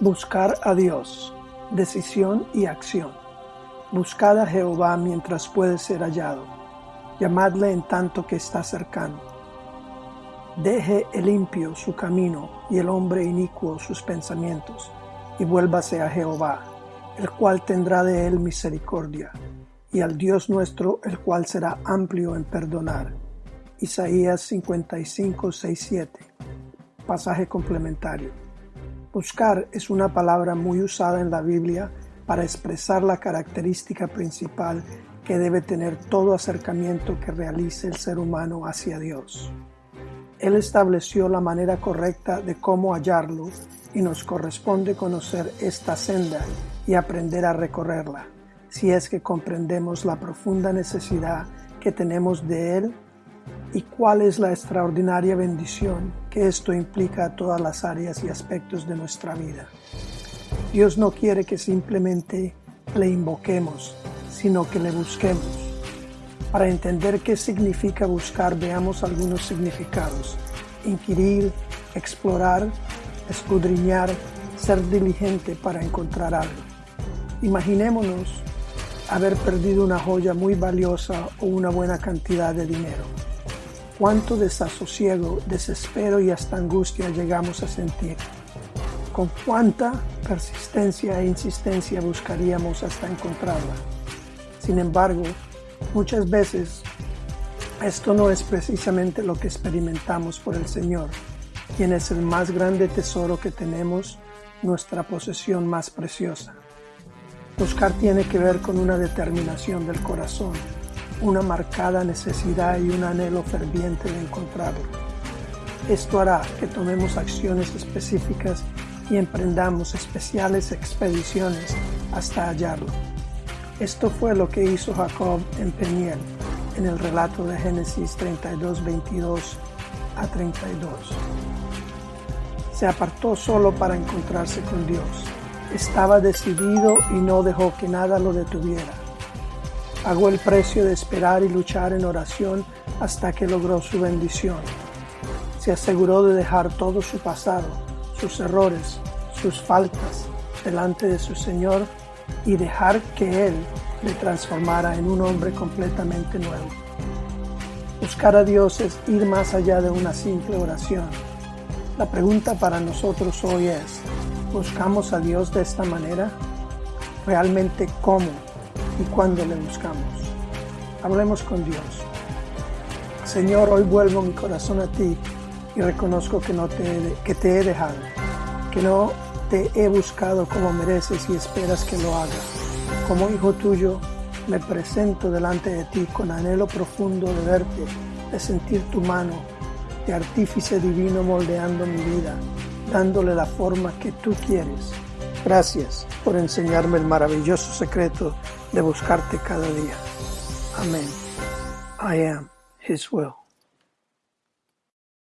Buscar a Dios, decisión y acción. Buscad a Jehová mientras puede ser hallado. Llamadle en tanto que está cercano. Deje el impío su camino y el hombre inicuo sus pensamientos, y vuélvase a Jehová, el cual tendrá de él misericordia, y al Dios nuestro, el cual será amplio en perdonar. Isaías 55, 6, 7. Pasaje complementario. Buscar es una palabra muy usada en la Biblia para expresar la característica principal que debe tener todo acercamiento que realice el ser humano hacia Dios. Él estableció la manera correcta de cómo hallarlo y nos corresponde conocer esta senda y aprender a recorrerla, si es que comprendemos la profunda necesidad que tenemos de Él y cuál es la extraordinaria bendición esto implica todas las áreas y aspectos de nuestra vida. Dios no quiere que simplemente le invoquemos, sino que le busquemos. Para entender qué significa buscar, veamos algunos significados. Inquirir, explorar, escudriñar, ser diligente para encontrar algo. Imaginémonos haber perdido una joya muy valiosa o una buena cantidad de dinero cuánto desasosiego, desespero y hasta angustia llegamos a sentir. Con cuánta persistencia e insistencia buscaríamos hasta encontrarla. Sin embargo, muchas veces esto no es precisamente lo que experimentamos por el Señor, quien es el más grande tesoro que tenemos, nuestra posesión más preciosa. Buscar tiene que ver con una determinación del corazón, una marcada necesidad y un anhelo ferviente de encontrarlo. Esto hará que tomemos acciones específicas y emprendamos especiales expediciones hasta hallarlo. Esto fue lo que hizo Jacob en Peniel, en el relato de Génesis 32, 22 a 32. Se apartó solo para encontrarse con Dios. Estaba decidido y no dejó que nada lo detuviera Pagó el precio de esperar y luchar en oración hasta que logró su bendición. Se aseguró de dejar todo su pasado, sus errores, sus faltas delante de su Señor y dejar que Él le transformara en un hombre completamente nuevo. Buscar a Dios es ir más allá de una simple oración. La pregunta para nosotros hoy es, ¿buscamos a Dios de esta manera? ¿Realmente cómo? Y cuándo le buscamos. Hablemos con Dios. Señor, hoy vuelvo mi corazón a ti y reconozco que, no te, que te he dejado, que no te he buscado como mereces y esperas que lo haga. Como hijo tuyo, me presento delante de ti con anhelo profundo de verte, de sentir tu mano, de artífice divino moldeando mi vida, dándole la forma que tú quieres. Gracias por enseñarme el maravilloso secreto de buscarte cada día. Amén. I am His will.